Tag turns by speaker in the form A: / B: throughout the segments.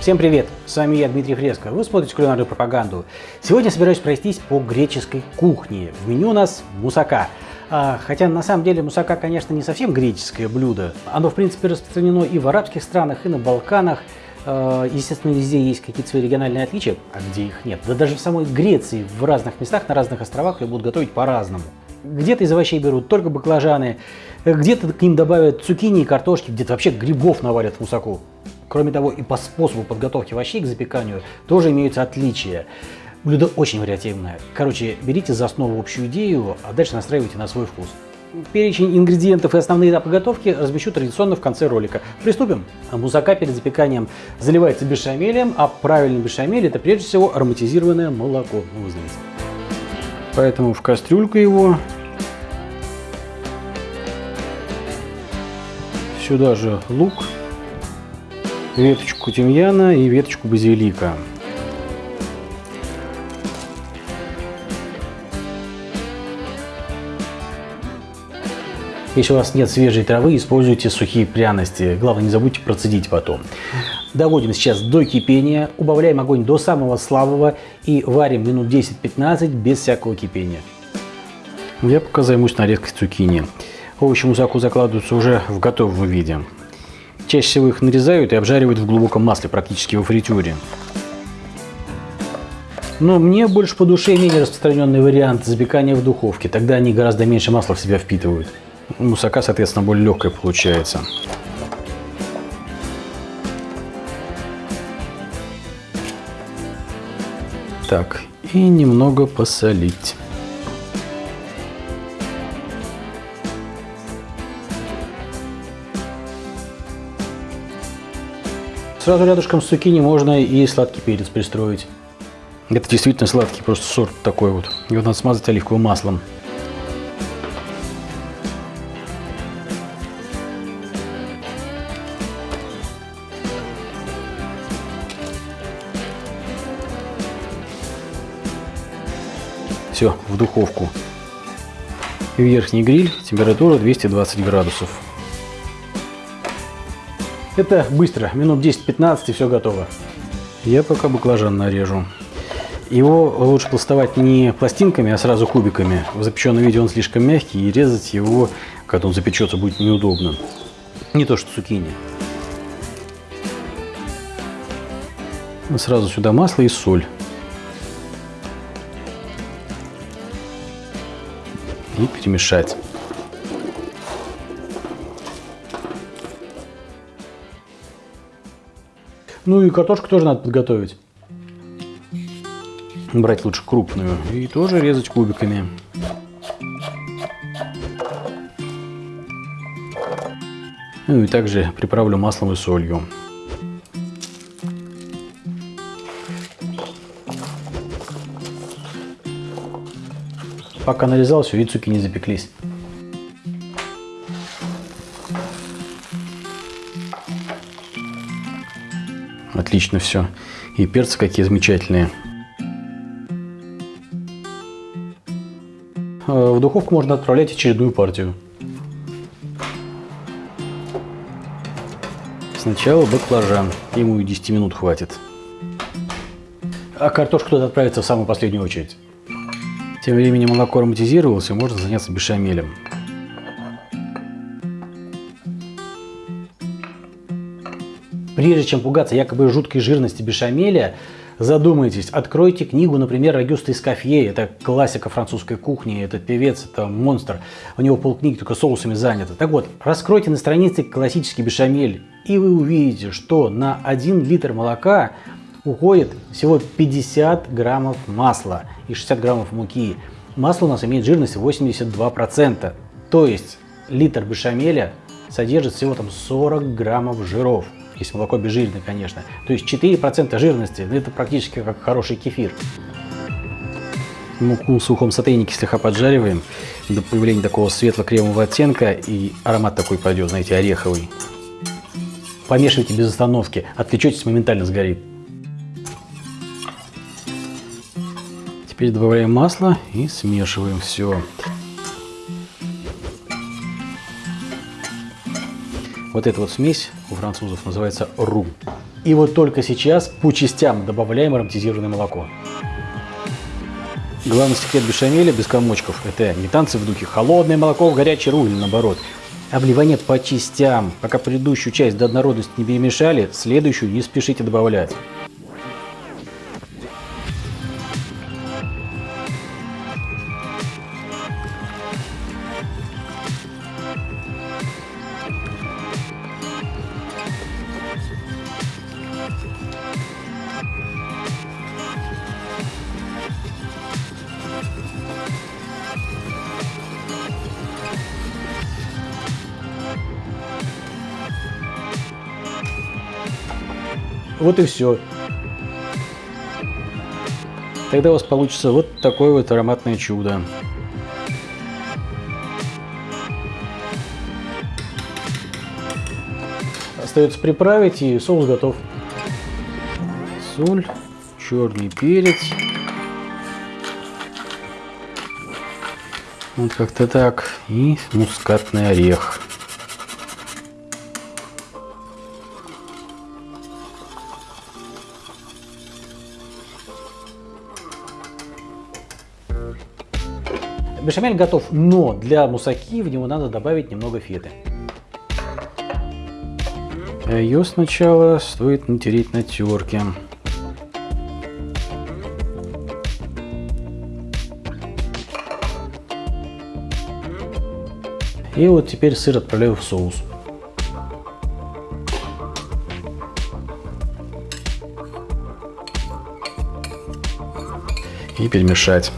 A: Всем привет! С вами я, Дмитрий Фреско. Вы смотрите кулинарную пропаганду. Сегодня собираюсь пройтись по греческой кухне. В меню у нас мусака. А, хотя на самом деле мусака, конечно, не совсем греческое блюдо. Оно, в принципе, распространено и в арабских странах, и на Балканах. А, естественно, везде есть какие-то свои региональные отличия, а где их нет. Да даже в самой Греции, в разных местах, на разных островах ее будут готовить по-разному. Где-то из овощей берут только баклажаны, где-то к ним добавят цукини и картошки, где-то вообще грибов навалят в мусаку. Кроме того, и по способу подготовки овощей к запеканию тоже имеются отличия. Блюдо очень вариативное. Короче, берите за основу общую идею, а дальше настраивайте на свой вкус. Перечень ингредиентов и основные этапы готовки размещу традиционно в конце ролика. Приступим. Мусака перед запеканием заливается бешамелем, а правильный бешамель это прежде всего ароматизированное молоко. Ну, вы знаете. Поэтому в кастрюльку его. Сюда же лук, веточку тимьяна и веточку базилика. Если у вас нет свежей травы, используйте сухие пряности. Главное, не забудьте процедить потом. Доводим сейчас до кипения, убавляем огонь до самого слабого и варим минут 10-15 без всякого кипения. Я пока займусь нарезкой цукини. Овощи мусаку закладываются уже в готовом виде. Чаще всего их нарезают и обжаривают в глубоком масле, практически во фритюре. Но мне больше по душе менее распространенный вариант запекания в духовке. Тогда они гораздо меньше масла в себя впитывают. Мусака, соответственно, более легкая получается. Так, и немного посолить. Сразу рядышком с цукини можно и сладкий перец пристроить. Это действительно сладкий, просто сорт такой вот. Его надо смазать оливковым маслом. Все, в духовку. Верхний гриль, температура 220 градусов. Это быстро, минут 10-15 и все готово. Я пока баклажан нарежу. Его лучше пластовать не пластинками, а сразу кубиками. В запеченном виде он слишком мягкий, и резать его, когда он запечется, будет неудобно. Не то что цукини. Сразу сюда масло и соль. И перемешать. Ну и картошку тоже надо подготовить. Брать лучше крупную и тоже резать кубиками. Ну и также приправлю маслом и солью. Пока нарезал, все, и цуки не запеклись. Отлично все. И перцы какие замечательные. А, в духовку можно отправлять очередную партию. Сначала баклажан. Ему и 10 минут хватит. А картошку туда отправится в самую последнюю очередь. Тем временем молоко ароматизировалось, и можно заняться бешамелем. Прежде чем пугаться якобы жуткой жирности бешамеля, задумайтесь, откройте книгу, например, Агюста Эскофье, это классика французской кухни, этот певец, это монстр, у него полкниги только соусами заняты. Так вот, раскройте на странице классический бешамель, и вы увидите, что на 1 литр молока уходит всего 50 граммов масла и 60 граммов муки. Масло у нас имеет жирность 82%, то есть литр бешамеля содержит всего там 40 граммов жиров если молоко обезжиренное, конечно. То есть 4% жирности, ну, это практически как хороший кефир. Муку в сухом сотейнике слегка поджариваем до появления такого светло-кремового оттенка и аромат такой пойдет, знаете, ореховый. Помешивайте без остановки, отвлечетесь, моментально сгорит. Теперь добавляем масло и смешиваем все. Вот эта вот смесь у французов называется ру. И вот только сейчас по частям добавляем ароматизированное молоко. Главный секрет бешамеля без комочков – это не танцы в духе холодное молоко в горячий руль, наоборот. Обливание по частям. Пока предыдущую часть до однородности не перемешали, следующую не спешите добавлять. Вот и все. Тогда у вас получится вот такое вот ароматное чудо. Остается приправить и соус готов. Соль, черный перец. Вот как-то так. И мускатный орех. Бешамель готов, но для мусаки в него надо добавить немного феты. Ее сначала стоит натереть на терке. И вот теперь сыр отправляю в соус. И перемешать.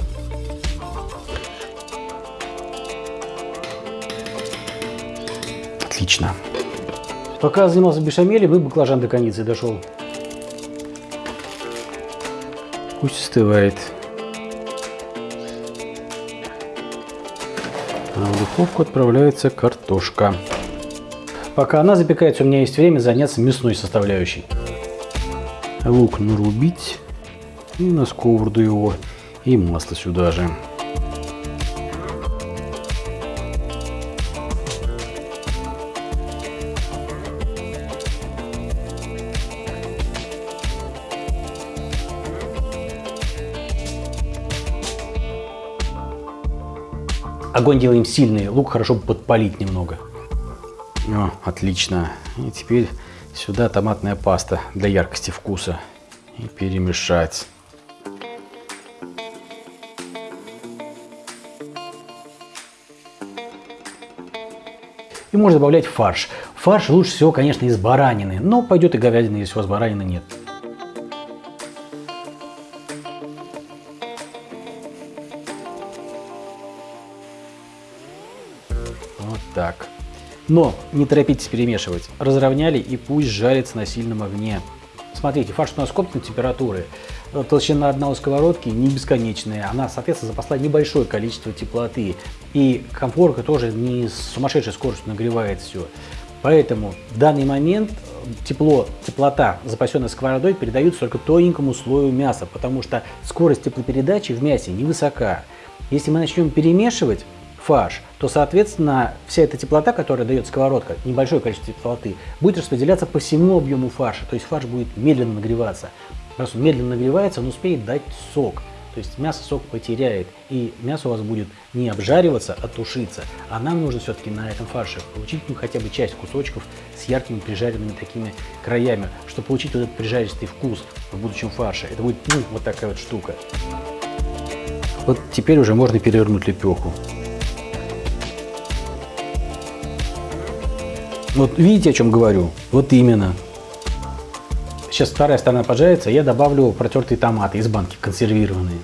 A: Отлично. Пока занимался бешамелем, и баклажан до коницы дошел. Пусть остывает. А в духовку отправляется картошка. Пока она запекается, у меня есть время заняться мясной составляющей. Лук нарубить и на сковороду его, и масло сюда же. Огонь делаем сильный, лук хорошо подпалить немного. О, отлично. И теперь сюда томатная паста для яркости вкуса. И перемешать. И можно добавлять фарш. Фарш лучше всего, конечно, из баранины, но пойдет и говядина, если у вас баранины нет. Но не торопитесь перемешивать. Разровняли и пусть жарится на сильном огне. Смотрите, фарш у нас комнатной температуры. Толщина одна у сковородки не бесконечная. Она, соответственно, запасла небольшое количество теплоты. И комфорка тоже не с сумасшедшей скоростью нагревает все. Поэтому в данный момент тепло, теплота, запасенная сковородой, передается только тоненькому слою мяса, потому что скорость теплопередачи в мясе невысока. Если мы начнем перемешивать, фарш, то, соответственно, вся эта теплота, которая дает сковородка, небольшое количество теплоты, будет распределяться по всему объему фарша. То есть фарш будет медленно нагреваться. Раз он медленно нагревается, он успеет дать сок. То есть мясо сок потеряет, и мясо у вас будет не обжариваться, а тушиться. А нам нужно все-таки на этом фарше получить ну, хотя бы часть кусочков с яркими прижаренными такими краями, чтобы получить вот этот прижаристый вкус в будущем фарше. Это будет ну, вот такая вот штука. Вот теперь уже можно перевернуть лепеху. Вот видите, о чем говорю? Вот именно. Сейчас вторая сторона поджарится, я добавлю протертые томаты из банки, консервированные.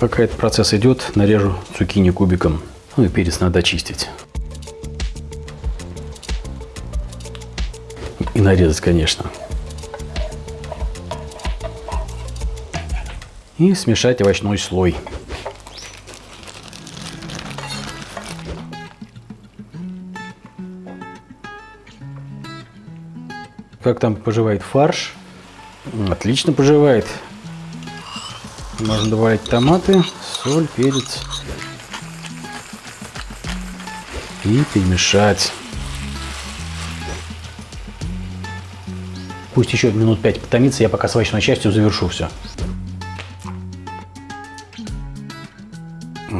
A: Пока этот процесс идет, нарежу цукини кубиком. Ну и перец надо очистить. И нарезать, конечно. И смешать овощной слой. Как там поживает фарш? Отлично поживает. Можно добавить томаты, соль, перец. И перемешать. Пусть еще минут 5 потомится, я пока с овощной частью завершу все.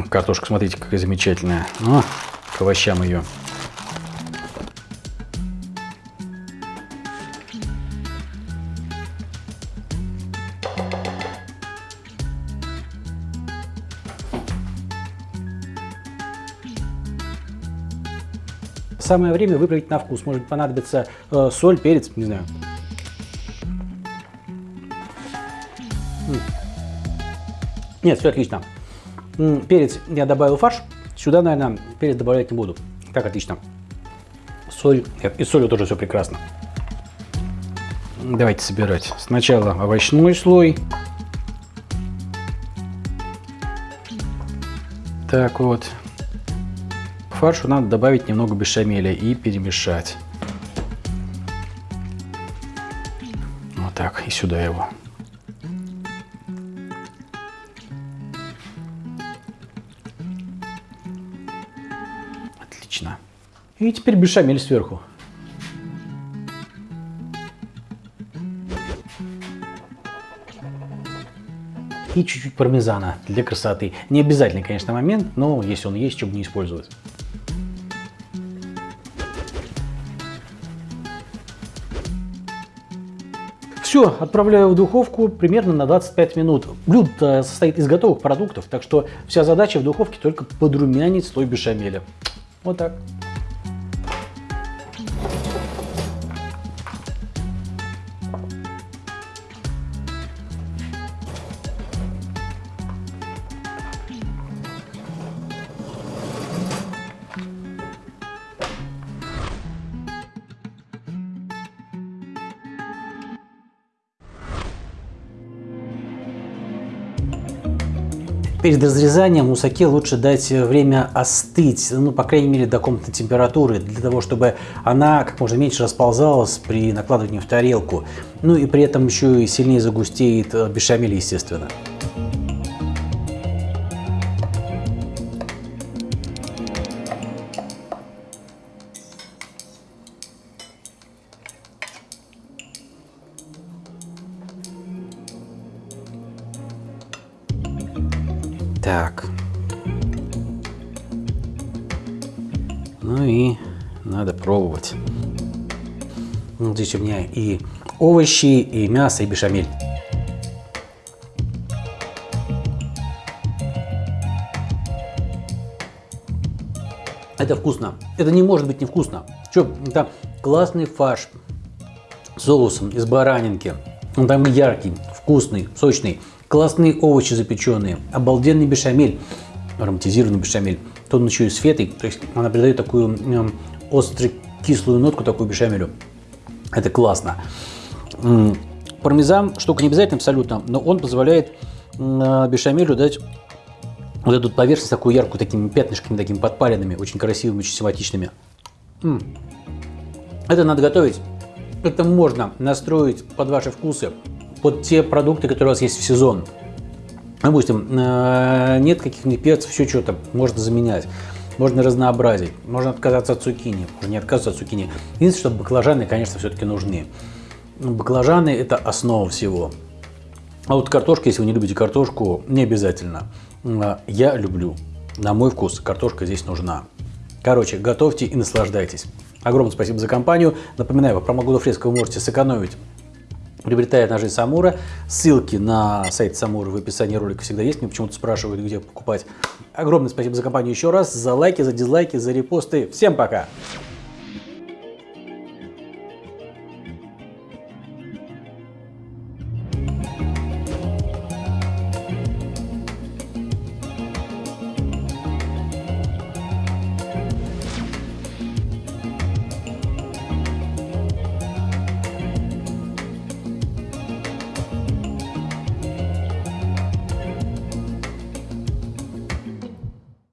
A: Картошка, смотрите, какая замечательная. О, к овощам ее. Самое время выправить на вкус. Может понадобиться э, соль, перец, не знаю. Нет, все отлично. Перец я добавил фарш. Сюда, наверное, перец добавлять не буду. Так, отлично. Соль. И солью тоже все прекрасно. Давайте собирать. Сначала овощной слой. Так вот фаршу надо добавить немного бешамеля и перемешать. Вот так, и сюда его. Отлично. И теперь бешамель сверху. и чуть-чуть пармезана для красоты. Не обязательный, конечно, момент, но если он есть, чтобы не использовать. Все, отправляю в духовку примерно на 25 минут. Блюдо состоит из готовых продуктов, так что вся задача в духовке только подрумянить слой бешамеля. Вот так. Перед разрезанием мусаке лучше дать время остыть, ну, по крайней мере, до комнатной температуры, для того, чтобы она как можно меньше расползалась при накладывании в тарелку. Ну и при этом еще и сильнее загустеет э, бешамель, естественно. Пробовать. Вот здесь у меня и овощи, и мясо, и бешамель. Это вкусно. Это не может быть невкусно. Что, это классный фарш с соусом из баранинки. Он там яркий, вкусный, сочный классные овощи запеченные, обалденный бешамель, ароматизированный бешамель. То он еще и с то есть она придает такую э, острую кислую нотку такую бешамелю. Это классно. Пармезан штука не обязательно абсолютно, но он позволяет э, бешамелю дать вот эту поверхность такую яркую, такими пятнышками, такими подпаленными, очень красивыми, очень симпатичными. Это надо готовить. Это можно настроить под ваши вкусы под те продукты, которые у вас есть в сезон. Допустим, э, нет каких-нибудь перцев, еще что-то, можно заменять. Можно разнообразить, можно отказаться от цукини, можно не отказываться от цукини. Единственное, что баклажаны, конечно, все-таки нужны. Баклажаны – это основа всего. А вот картошка, если вы не любите картошку, не обязательно. Э, я люблю. На мой вкус картошка здесь нужна. Короче, готовьте и наслаждайтесь. Огромное спасибо за компанию. Напоминаю, по промокоду фреска вы можете сэкономить приобретая ножи Самура. Ссылки на сайт Самура в описании ролика всегда есть. Мне почему-то спрашивают, где покупать. Огромное спасибо за компанию еще раз, за лайки, за дизлайки, за репосты. Всем пока!